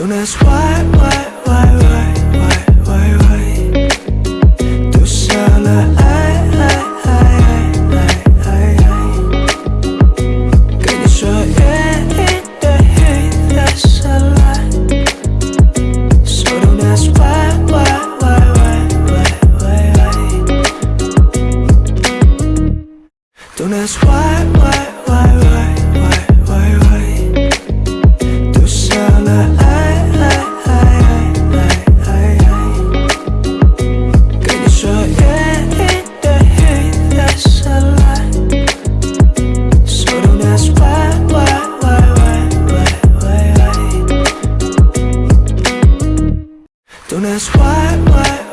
Don't ask why, why, why, why, why, why, why Tu solo ay, ay, ay, ay, ay, ay, Can you show it, it, the hate that's a lie So don't ask why, why, why, why, why, why, why Don't ask why, why soon as why, why.